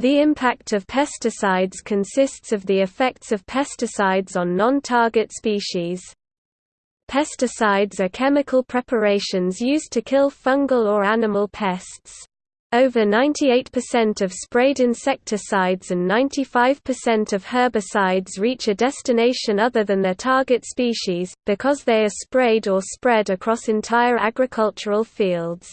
The impact of pesticides consists of the effects of pesticides on non-target species. Pesticides are chemical preparations used to kill fungal or animal pests. Over 98% of sprayed insecticides and 95% of herbicides reach a destination other than their target species, because they are sprayed or spread across entire agricultural fields.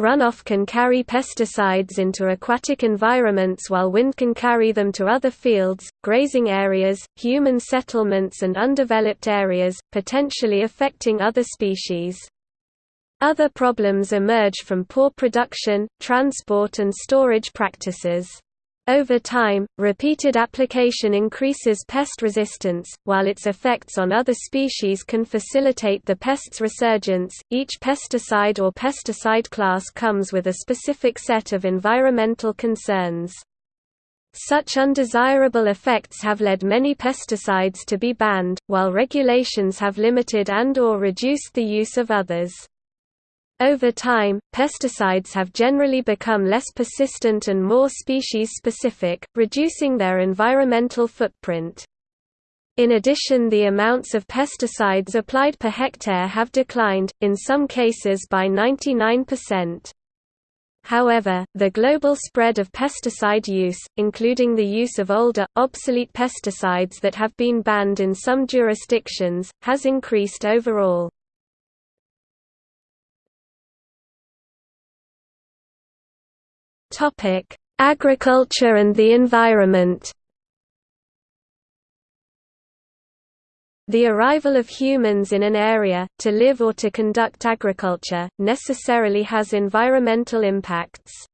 Runoff can carry pesticides into aquatic environments while wind can carry them to other fields, grazing areas, human settlements and undeveloped areas, potentially affecting other species. Other problems emerge from poor production, transport and storage practices. Over time, repeated application increases pest resistance, while its effects on other species can facilitate the pest's resurgence. Each pesticide or pesticide class comes with a specific set of environmental concerns. Such undesirable effects have led many pesticides to be banned, while regulations have limited and or reduced the use of others. Over time, pesticides have generally become less persistent and more species-specific, reducing their environmental footprint. In addition the amounts of pesticides applied per hectare have declined, in some cases by 99%. However, the global spread of pesticide use, including the use of older, obsolete pesticides that have been banned in some jurisdictions, has increased overall. Topic: Agriculture and the environment. The arrival of humans in an area, to live or to conduct agriculture, necessarily has environmental impacts.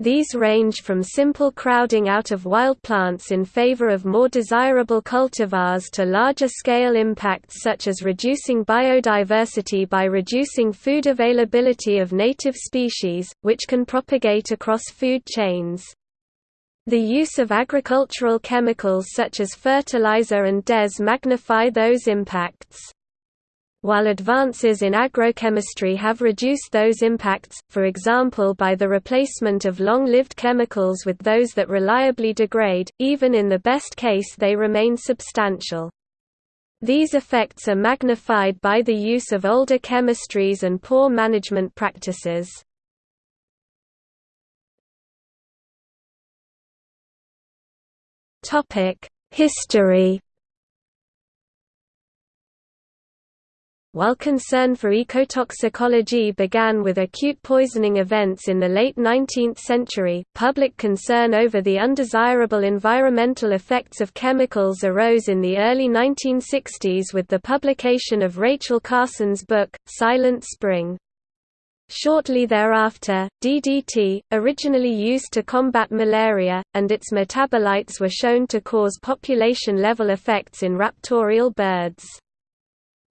These range from simple crowding out of wild plants in favor of more desirable cultivars to larger-scale impacts such as reducing biodiversity by reducing food availability of native species, which can propagate across food chains. The use of agricultural chemicals such as fertilizer and DES magnify those impacts. While advances in agrochemistry have reduced those impacts, for example by the replacement of long-lived chemicals with those that reliably degrade, even in the best case they remain substantial. These effects are magnified by the use of older chemistries and poor management practices. History While concern for ecotoxicology began with acute poisoning events in the late 19th century, public concern over the undesirable environmental effects of chemicals arose in the early 1960s with the publication of Rachel Carson's book, Silent Spring. Shortly thereafter, DDT, originally used to combat malaria, and its metabolites were shown to cause population-level effects in raptorial birds.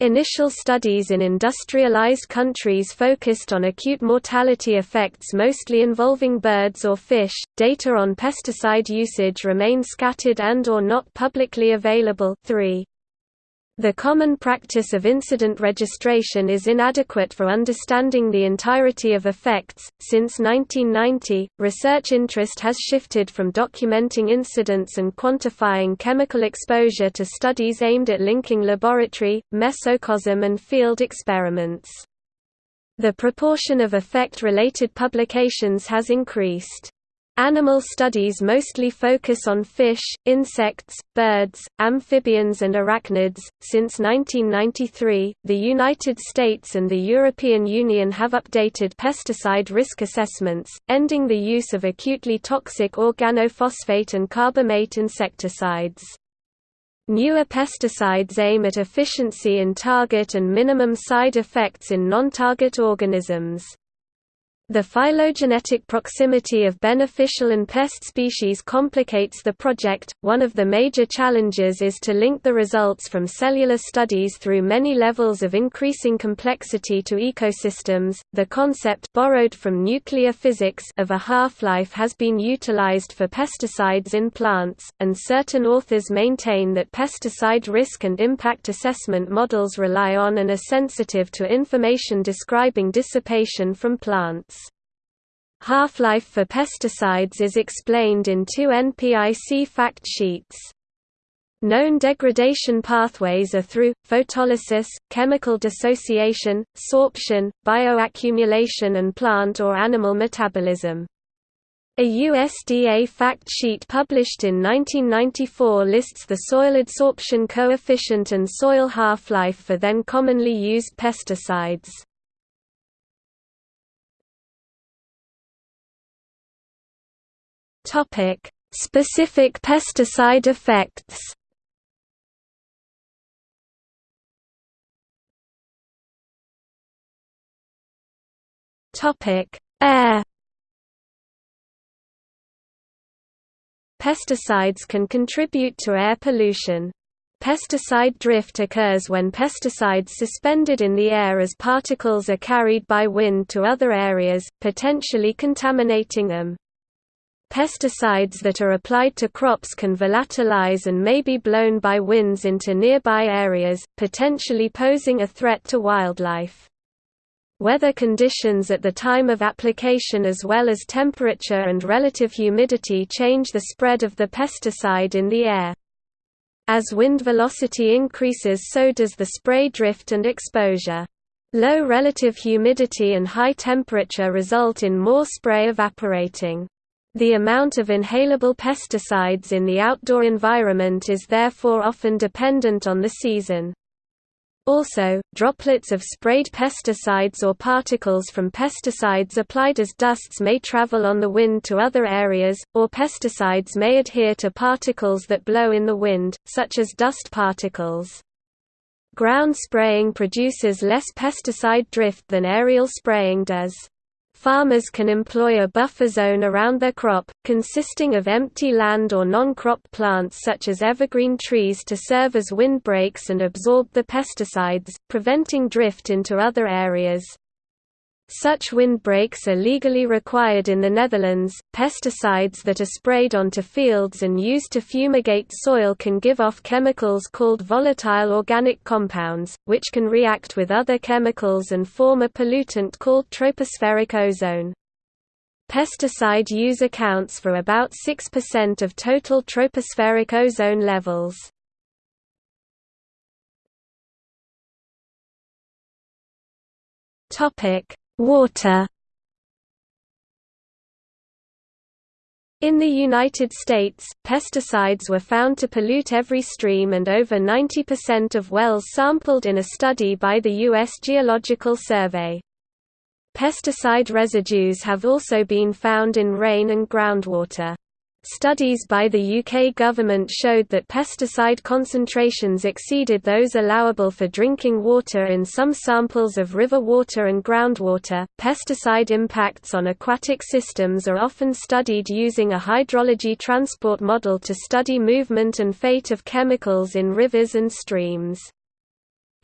Initial studies in industrialized countries focused on acute mortality effects mostly involving birds or fish. Data on pesticide usage remain scattered and or not publicly available. 3. The common practice of incident registration is inadequate for understanding the entirety of effects. Since 1990, research interest has shifted from documenting incidents and quantifying chemical exposure to studies aimed at linking laboratory, mesocosm, and field experiments. The proportion of effect-related publications has increased. Animal studies mostly focus on fish, insects, birds, amphibians, and arachnids. Since 1993, the United States and the European Union have updated pesticide risk assessments, ending the use of acutely toxic organophosphate and carbamate insecticides. Newer pesticides aim at efficiency in target and minimum side effects in non-target organisms. The phylogenetic proximity of beneficial and pest species complicates the project. One of the major challenges is to link the results from cellular studies through many levels of increasing complexity to ecosystems. The concept borrowed from nuclear physics of a half-life has been utilized for pesticides in plants, and certain authors maintain that pesticide risk and impact assessment models rely on and are sensitive to information describing dissipation from plants. Half-life for pesticides is explained in two NPIC fact sheets. Known degradation pathways are through, photolysis, chemical dissociation, sorption, bioaccumulation and plant or animal metabolism. A USDA fact sheet published in 1994 lists the soil adsorption coefficient and soil half-life for then commonly used pesticides. Specific pesticide effects Topic: Air. Pesticides can contribute to air pollution. Pesticide drift occurs when pesticides suspended in the air as particles are carried by wind to other areas, potentially contaminating them. Pesticides that are applied to crops can volatilize and may be blown by winds into nearby areas, potentially posing a threat to wildlife. Weather conditions at the time of application as well as temperature and relative humidity change the spread of the pesticide in the air. As wind velocity increases so does the spray drift and exposure. Low relative humidity and high temperature result in more spray evaporating. The amount of inhalable pesticides in the outdoor environment is therefore often dependent on the season. Also, droplets of sprayed pesticides or particles from pesticides applied as dusts may travel on the wind to other areas, or pesticides may adhere to particles that blow in the wind, such as dust particles. Ground spraying produces less pesticide drift than aerial spraying does. Farmers can employ a buffer zone around their crop, consisting of empty land or non-crop plants such as evergreen trees to serve as windbreaks and absorb the pesticides, preventing drift into other areas. Such windbreaks are legally required in the Netherlands. Pesticides that are sprayed onto fields and used to fumigate soil can give off chemicals called volatile organic compounds, which can react with other chemicals and form a pollutant called tropospheric ozone. Pesticide use accounts for about 6% of total tropospheric ozone levels. Topic: Water In the United States, pesticides were found to pollute every stream and over 90% of wells sampled in a study by the U.S. Geological Survey. Pesticide residues have also been found in rain and groundwater. Studies by the UK government showed that pesticide concentrations exceeded those allowable for drinking water in some samples of river water and groundwater. Pesticide impacts on aquatic systems are often studied using a hydrology transport model to study movement and fate of chemicals in rivers and streams.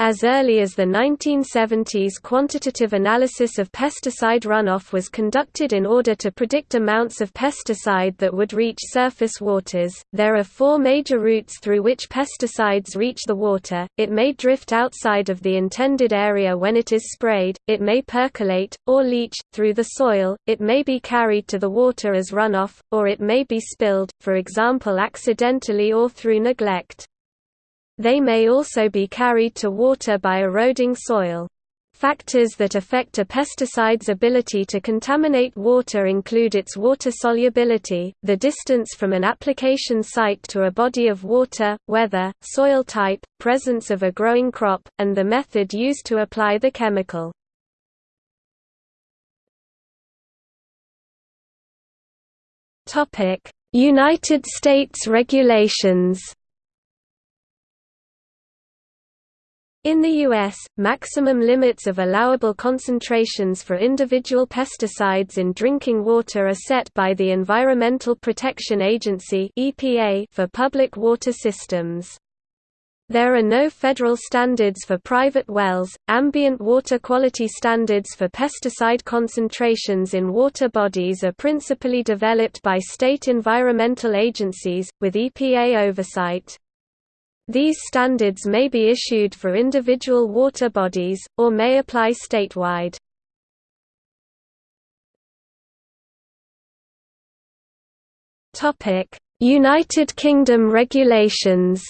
As early as the 1970s quantitative analysis of pesticide runoff was conducted in order to predict amounts of pesticide that would reach surface waters. There are four major routes through which pesticides reach the water, it may drift outside of the intended area when it is sprayed, it may percolate, or leach, through the soil, it may be carried to the water as runoff, or it may be spilled, for example accidentally or through neglect. They may also be carried to water by eroding soil. Factors that affect a pesticide's ability to contaminate water include its water solubility, the distance from an application site to a body of water, weather, soil type, presence of a growing crop, and the method used to apply the chemical. United States regulations In the U.S., maximum limits of allowable concentrations for individual pesticides in drinking water are set by the Environmental Protection Agency for public water systems. There are no federal standards for private wells. Ambient water quality standards for pesticide concentrations in water bodies are principally developed by state environmental agencies, with EPA oversight. These standards may be issued for individual water bodies, or may apply statewide. United Kingdom regulations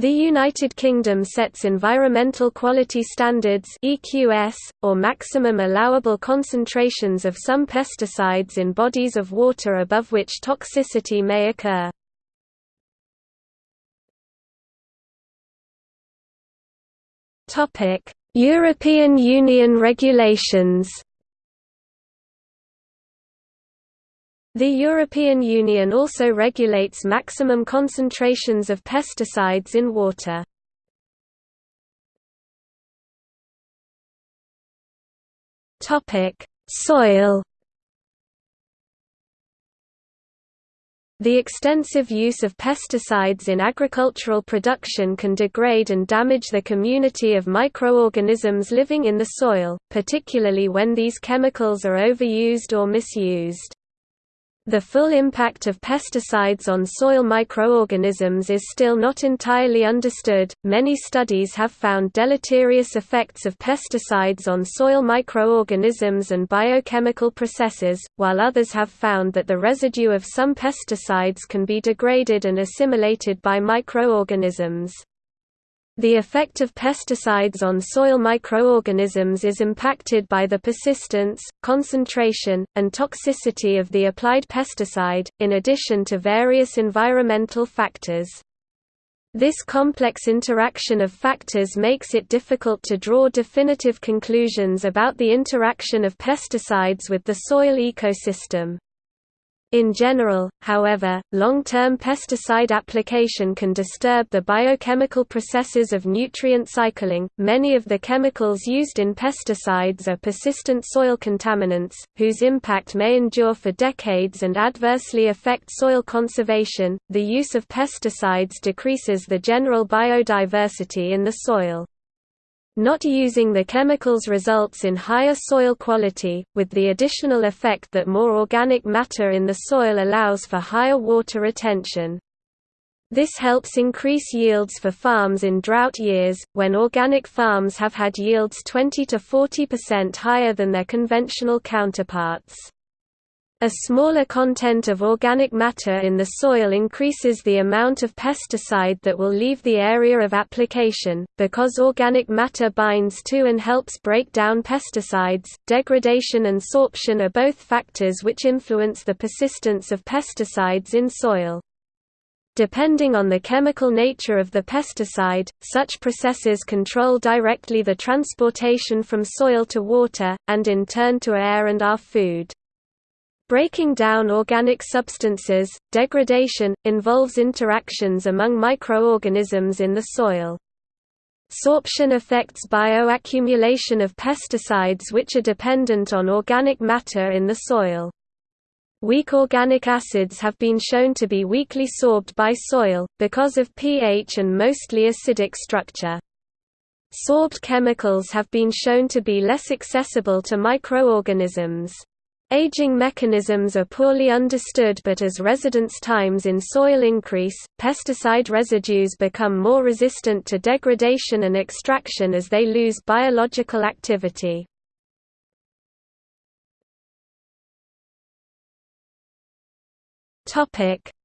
The United Kingdom sets environmental quality standards EQS, or maximum allowable concentrations of some pesticides in bodies of water above which toxicity may occur. European Union regulations The European Union also regulates maximum concentrations of pesticides in water. Soil The extensive use of pesticides in agricultural production can degrade and damage the community of microorganisms living in the soil, particularly when these chemicals are overused or misused. The full impact of pesticides on soil microorganisms is still not entirely understood. Many studies have found deleterious effects of pesticides on soil microorganisms and biochemical processes, while others have found that the residue of some pesticides can be degraded and assimilated by microorganisms. The effect of pesticides on soil microorganisms is impacted by the persistence, concentration, and toxicity of the applied pesticide, in addition to various environmental factors. This complex interaction of factors makes it difficult to draw definitive conclusions about the interaction of pesticides with the soil ecosystem. In general, however, long-term pesticide application can disturb the biochemical processes of nutrient cycling. Many of the chemicals used in pesticides are persistent soil contaminants, whose impact may endure for decades and adversely affect soil conservation. The use of pesticides decreases the general biodiversity in the soil. Not using the chemicals results in higher soil quality, with the additional effect that more organic matter in the soil allows for higher water retention. This helps increase yields for farms in drought years, when organic farms have had yields 20 to 40% higher than their conventional counterparts. A smaller content of organic matter in the soil increases the amount of pesticide that will leave the area of application, because organic matter binds to and helps break down pesticides. Degradation and sorption are both factors which influence the persistence of pesticides in soil. Depending on the chemical nature of the pesticide, such processes control directly the transportation from soil to water, and in turn to air and our food. Breaking down organic substances, degradation, involves interactions among microorganisms in the soil. Sorption affects bioaccumulation of pesticides which are dependent on organic matter in the soil. Weak organic acids have been shown to be weakly sorbed by soil, because of pH and mostly acidic structure. Sorbed chemicals have been shown to be less accessible to microorganisms. Aging mechanisms are poorly understood but as residence times in soil increase, pesticide residues become more resistant to degradation and extraction as they lose biological activity.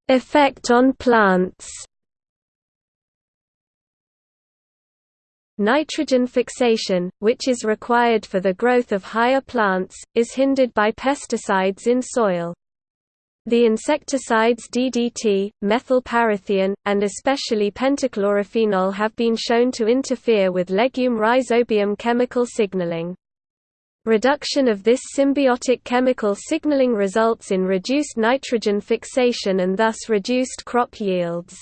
Effect on plants Nitrogen fixation, which is required for the growth of higher plants, is hindered by pesticides in soil. The insecticides DDT, methylparathion, and especially pentachlorophenol have been shown to interfere with legume rhizobium chemical signaling. Reduction of this symbiotic chemical signaling results in reduced nitrogen fixation and thus reduced crop yields.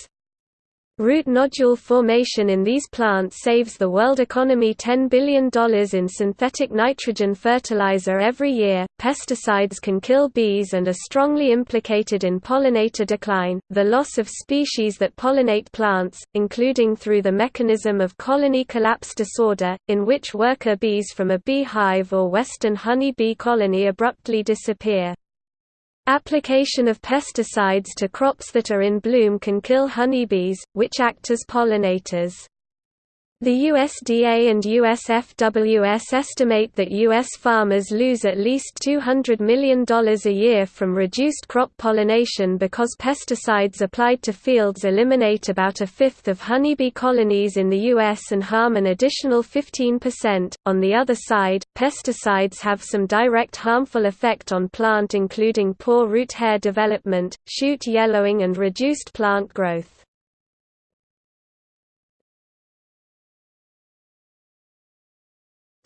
Root nodule formation in these plants saves the world economy $10 billion in synthetic nitrogen fertilizer every year. Pesticides can kill bees and are strongly implicated in pollinator decline, the loss of species that pollinate plants, including through the mechanism of colony collapse disorder, in which worker bees from a beehive or western honey bee colony abruptly disappear. Application of pesticides to crops that are in bloom can kill honeybees, which act as pollinators. The USDA and USFWS estimate that U.S. farmers lose at least $200 million a year from reduced crop pollination because pesticides applied to fields eliminate about a fifth of honeybee colonies in the U.S. and harm an additional 15%. On the other side, pesticides have some direct harmful effect on plant including poor root hair development, shoot yellowing and reduced plant growth.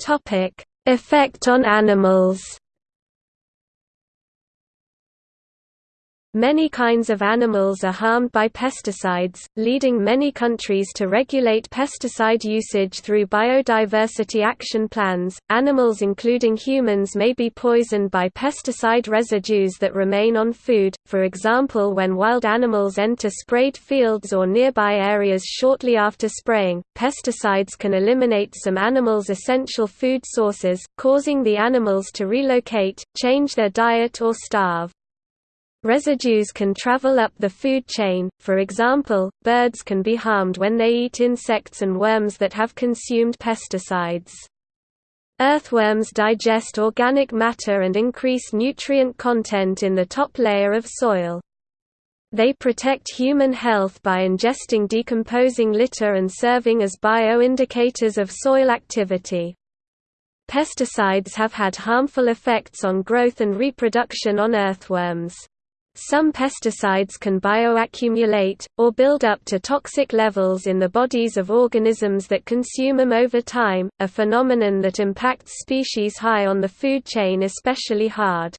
Topic: Effect on animals. Many kinds of animals are harmed by pesticides, leading many countries to regulate pesticide usage through biodiversity action plans. Animals, including humans, may be poisoned by pesticide residues that remain on food, for example, when wild animals enter sprayed fields or nearby areas shortly after spraying. Pesticides can eliminate some animals' essential food sources, causing the animals to relocate, change their diet, or starve. Residues can travel up the food chain, for example, birds can be harmed when they eat insects and worms that have consumed pesticides. Earthworms digest organic matter and increase nutrient content in the top layer of soil. They protect human health by ingesting decomposing litter and serving as bioindicators of soil activity. Pesticides have had harmful effects on growth and reproduction on earthworms. Some pesticides can bioaccumulate, or build up to toxic levels in the bodies of organisms that consume them over time, a phenomenon that impacts species high on the food chain especially hard.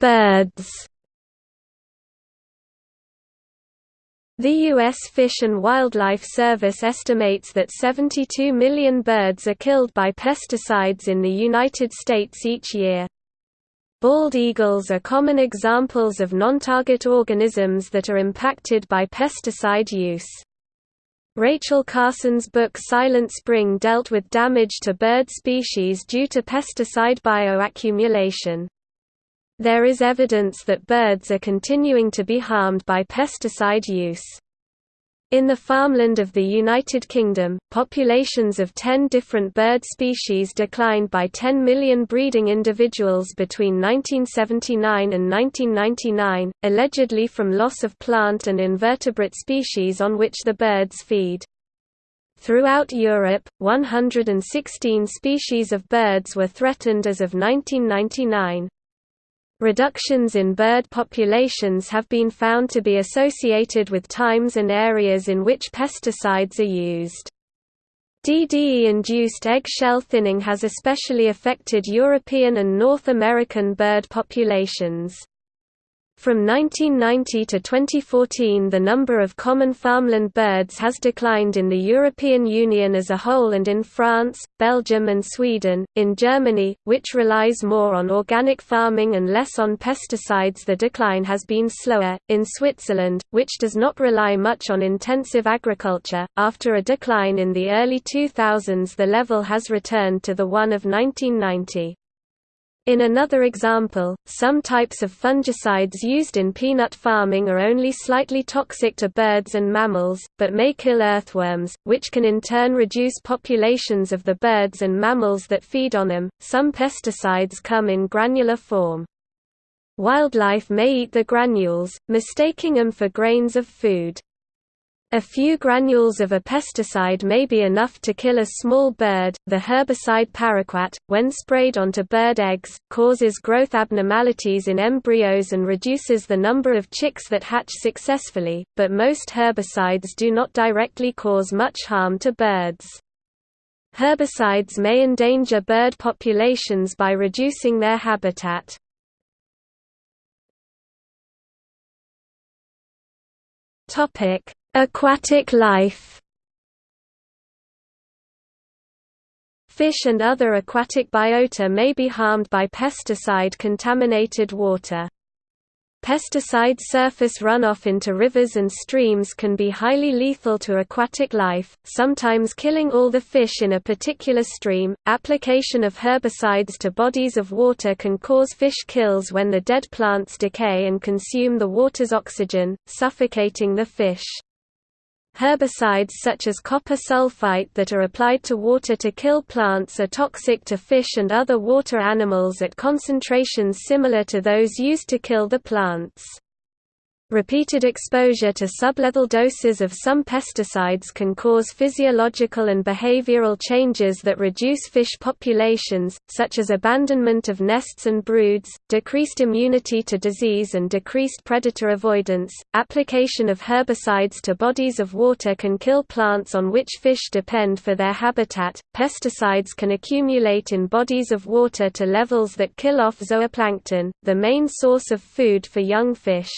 Birds The U.S. Fish and Wildlife Service estimates that 72 million birds are killed by pesticides in the United States each year. Bald eagles are common examples of non-target organisms that are impacted by pesticide use. Rachel Carson's book Silent Spring dealt with damage to bird species due to pesticide bioaccumulation. There is evidence that birds are continuing to be harmed by pesticide use. In the farmland of the United Kingdom, populations of 10 different bird species declined by 10 million breeding individuals between 1979 and 1999, allegedly from loss of plant and invertebrate species on which the birds feed. Throughout Europe, 116 species of birds were threatened as of 1999. Reductions in bird populations have been found to be associated with times and areas in which pesticides are used. DDE-induced eggshell thinning has especially affected European and North American bird populations. From 1990 to 2014 the number of common farmland birds has declined in the European Union as a whole and in France, Belgium and Sweden. In Germany, which relies more on organic farming and less on pesticides the decline has been slower. In Switzerland, which does not rely much on intensive agriculture, after a decline in the early 2000s the level has returned to the one of 1990. In another example, some types of fungicides used in peanut farming are only slightly toxic to birds and mammals, but may kill earthworms, which can in turn reduce populations of the birds and mammals that feed on them. Some pesticides come in granular form. Wildlife may eat the granules, mistaking them for grains of food. A few granules of a pesticide may be enough to kill a small bird. The herbicide paraquat, when sprayed onto bird eggs, causes growth abnormalities in embryos and reduces the number of chicks that hatch successfully, but most herbicides do not directly cause much harm to birds. Herbicides may endanger bird populations by reducing their habitat. Topic: Aquatic life Fish and other aquatic biota may be harmed by pesticide-contaminated water. Pesticide surface runoff into rivers and streams can be highly lethal to aquatic life, sometimes killing all the fish in a particular stream. Application of herbicides to bodies of water can cause fish kills when the dead plants decay and consume the water's oxygen, suffocating the fish. Herbicides such as copper sulfate that are applied to water to kill plants are toxic to fish and other water animals at concentrations similar to those used to kill the plants. Repeated exposure to sublethal doses of some pesticides can cause physiological and behavioral changes that reduce fish populations, such as abandonment of nests and broods, decreased immunity to disease and decreased predator avoidance. Application of herbicides to bodies of water can kill plants on which fish depend for their habitat. Pesticides can accumulate in bodies of water to levels that kill off zooplankton, the main source of food for young fish.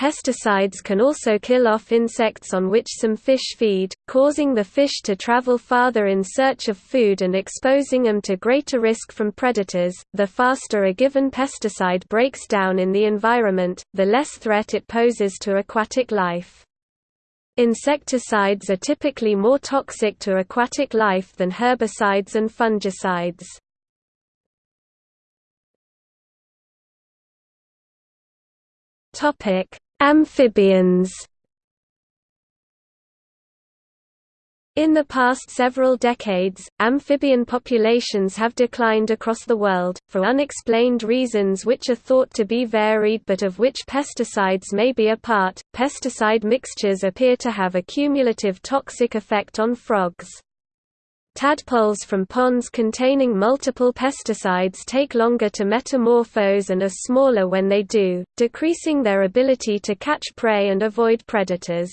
Pesticides can also kill off insects on which some fish feed, causing the fish to travel farther in search of food and exposing them to greater risk from predators. The faster a given pesticide breaks down in the environment, the less threat it poses to aquatic life. Insecticides are typically more toxic to aquatic life than herbicides and fungicides. Topic: Amphibians In the past several decades, amphibian populations have declined across the world, for unexplained reasons which are thought to be varied but of which pesticides may be a part. Pesticide mixtures appear to have a cumulative toxic effect on frogs. Tadpoles from ponds containing multiple pesticides take longer to metamorphose and are smaller when they do, decreasing their ability to catch prey and avoid predators.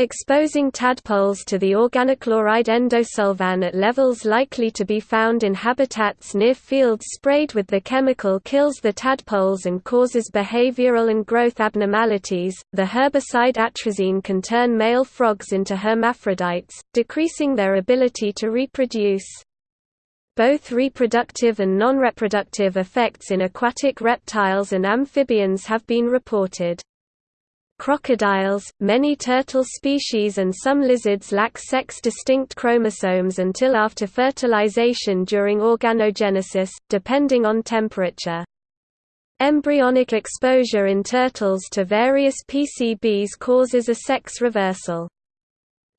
Exposing tadpoles to the organochloride endosulfan at levels likely to be found in habitats near fields sprayed with the chemical kills the tadpoles and causes behavioral and growth abnormalities. The herbicide atrazine can turn male frogs into hermaphrodites, decreasing their ability to reproduce. Both reproductive and non-reproductive effects in aquatic reptiles and amphibians have been reported. Crocodiles, many turtle species and some lizards lack sex-distinct chromosomes until after fertilization during organogenesis, depending on temperature. Embryonic exposure in turtles to various PCBs causes a sex reversal.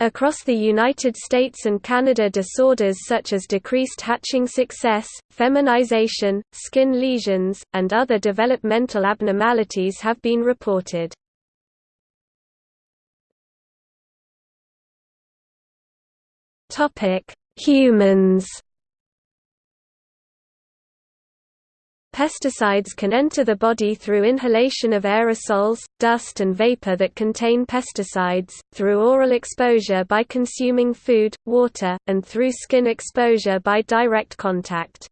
Across the United States and Canada disorders such as decreased hatching success, feminization, skin lesions, and other developmental abnormalities have been reported. Topic: Humans. Pesticides can enter the body through inhalation of aerosols, dust and vapor that contain pesticides, through oral exposure by consuming food, water, and through skin exposure by direct contact.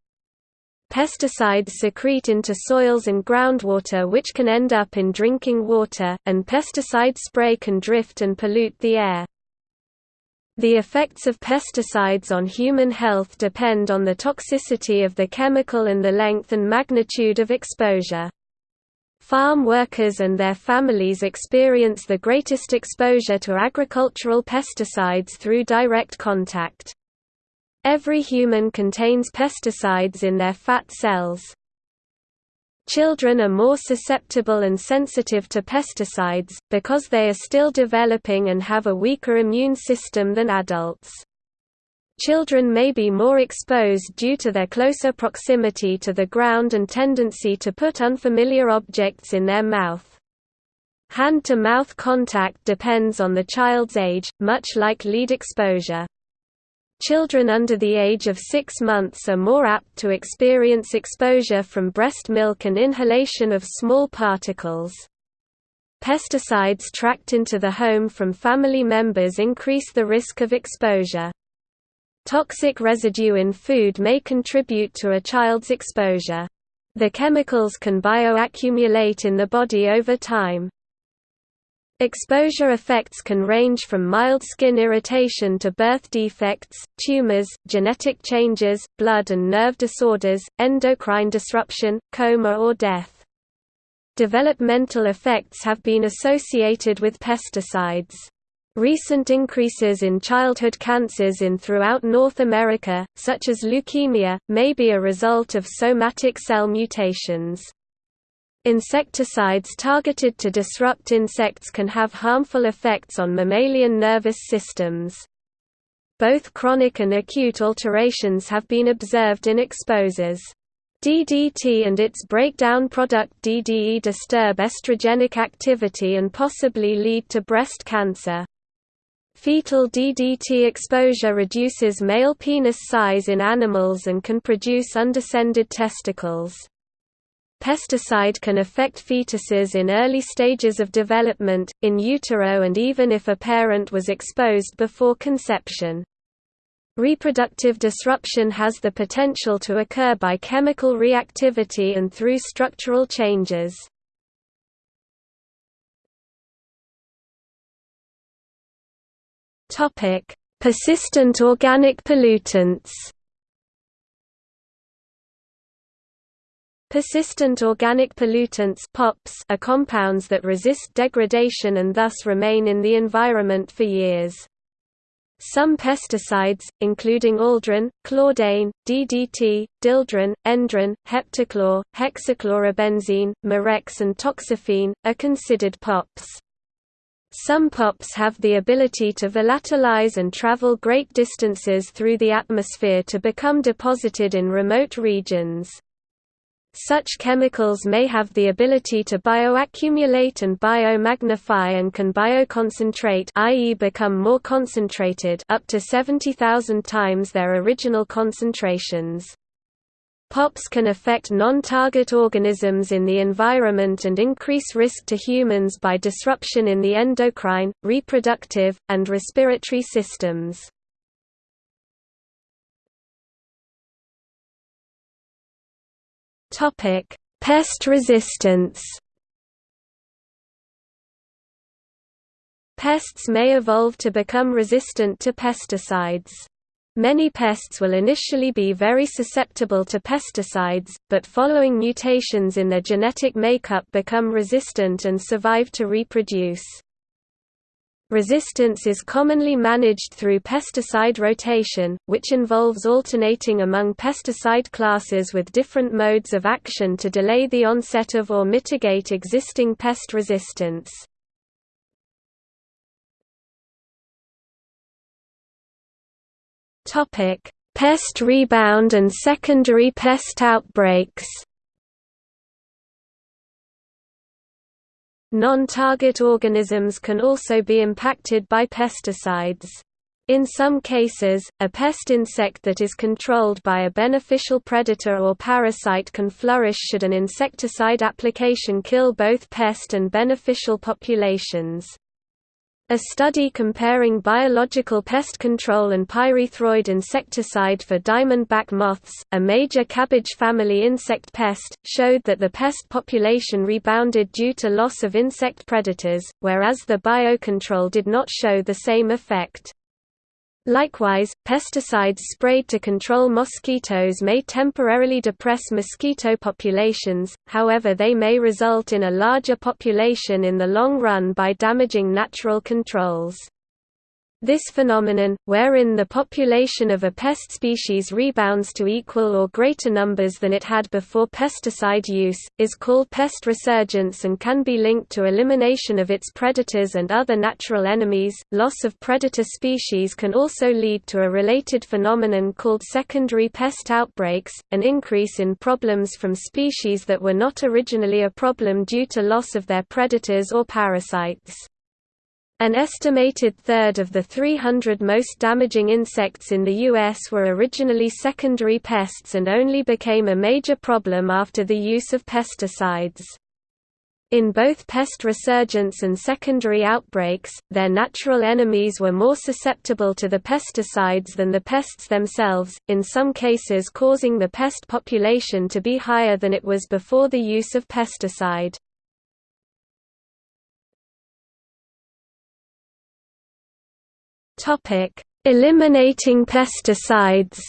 Pesticides secrete into soils and groundwater which can end up in drinking water, and pesticide spray can drift and pollute the air. The effects of pesticides on human health depend on the toxicity of the chemical and the length and magnitude of exposure. Farm workers and their families experience the greatest exposure to agricultural pesticides through direct contact. Every human contains pesticides in their fat cells. Children are more susceptible and sensitive to pesticides, because they are still developing and have a weaker immune system than adults. Children may be more exposed due to their closer proximity to the ground and tendency to put unfamiliar objects in their mouth. Hand-to-mouth contact depends on the child's age, much like lead exposure. Children under the age of six months are more apt to experience exposure from breast milk and inhalation of small particles. Pesticides tracked into the home from family members increase the risk of exposure. Toxic residue in food may contribute to a child's exposure. The chemicals can bioaccumulate in the body over time. Exposure effects can range from mild skin irritation to birth defects, tumors, genetic changes, blood and nerve disorders, endocrine disruption, coma or death. Developmental effects have been associated with pesticides. Recent increases in childhood cancers in throughout North America, such as leukemia, may be a result of somatic cell mutations. Insecticides targeted to disrupt insects can have harmful effects on mammalian nervous systems. Both chronic and acute alterations have been observed in exposures. DDT and its breakdown product DDE disturb estrogenic activity and possibly lead to breast cancer. Fetal DDT exposure reduces male penis size in animals and can produce undescended testicles. Pesticide can affect fetuses in early stages of development, in utero and even if a parent was exposed before conception. Reproductive disruption has the potential to occur by chemical reactivity and through structural changes. Persistent organic pollutants Persistent organic pollutants POPs are compounds that resist degradation and thus remain in the environment for years. Some pesticides, including aldrin, chlordane, DDT, dieldrin, endrin, heptachlor, hexachlorobenzene, mirex and toxaphene, are considered POPs. Some POPs have the ability to volatilize and travel great distances through the atmosphere to become deposited in remote regions. Such chemicals may have the ability to bioaccumulate and biomagnify and can bioconcentrate i.e. become more concentrated up to 70,000 times their original concentrations. POPs can affect non-target organisms in the environment and increase risk to humans by disruption in the endocrine, reproductive, and respiratory systems. Topic: Pest resistance. Pests may evolve to become resistant to pesticides. Many pests will initially be very susceptible to pesticides, but following mutations in their genetic makeup become resistant and survive to reproduce. Resistance is commonly managed through pesticide rotation, which involves alternating among pesticide classes with different modes of action to delay the onset of or mitigate existing pest resistance. Pest rebound and secondary pest outbreaks Non-target organisms can also be impacted by pesticides. In some cases, a pest insect that is controlled by a beneficial predator or parasite can flourish should an insecticide application kill both pest and beneficial populations. A study comparing biological pest control and pyrethroid insecticide for diamondback moths, a major cabbage family insect pest, showed that the pest population rebounded due to loss of insect predators, whereas the biocontrol did not show the same effect. Likewise, pesticides sprayed to control mosquitoes may temporarily depress mosquito populations, however they may result in a larger population in the long run by damaging natural controls. This phenomenon, wherein the population of a pest species rebounds to equal or greater numbers than it had before pesticide use, is called pest resurgence and can be linked to elimination of its predators and other natural enemies. Loss of predator species can also lead to a related phenomenon called secondary pest outbreaks, an increase in problems from species that were not originally a problem due to loss of their predators or parasites. An estimated third of the 300 most damaging insects in the U.S. were originally secondary pests and only became a major problem after the use of pesticides. In both pest resurgence and secondary outbreaks, their natural enemies were more susceptible to the pesticides than the pests themselves, in some cases causing the pest population to be higher than it was before the use of pesticide. Topic: Eliminating pesticides.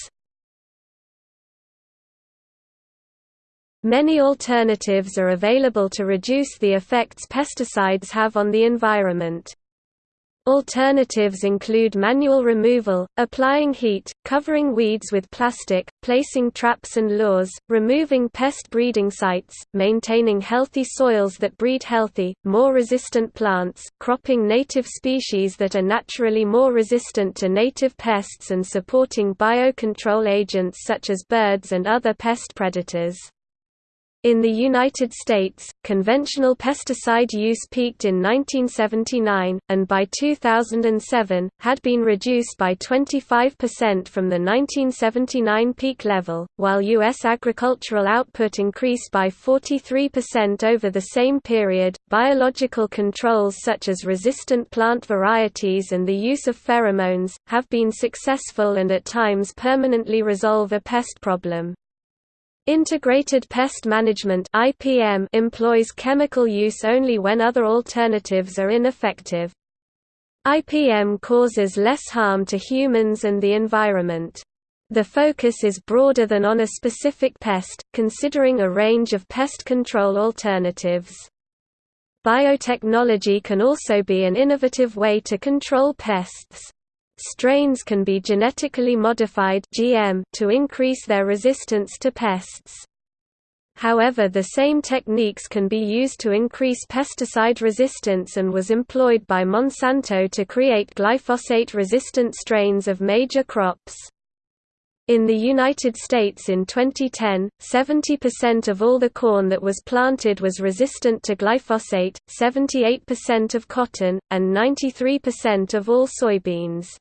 Many alternatives are available to reduce the effects pesticides have on the environment. Alternatives include manual removal, applying heat, covering weeds with plastic, placing traps and lures, removing pest breeding sites, maintaining healthy soils that breed healthy, more resistant plants, cropping native species that are naturally more resistant to native pests and supporting biocontrol agents such as birds and other pest predators. In the United States, conventional pesticide use peaked in 1979, and by 2007, had been reduced by 25% from the 1979 peak level, while U.S. agricultural output increased by 43% over the same period. Biological controls such as resistant plant varieties and the use of pheromones, have been successful and at times permanently resolve a pest problem. Integrated Pest Management (IPM) employs chemical use only when other alternatives are ineffective. IPM causes less harm to humans and the environment. The focus is broader than on a specific pest, considering a range of pest control alternatives. Biotechnology can also be an innovative way to control pests. Strains can be genetically modified (GM) to increase their resistance to pests. However the same techniques can be used to increase pesticide resistance and was employed by Monsanto to create glyphosate-resistant strains of major crops. In the United States in 2010, 70% of all the corn that was planted was resistant to glyphosate, 78% of cotton, and 93% of all soybeans.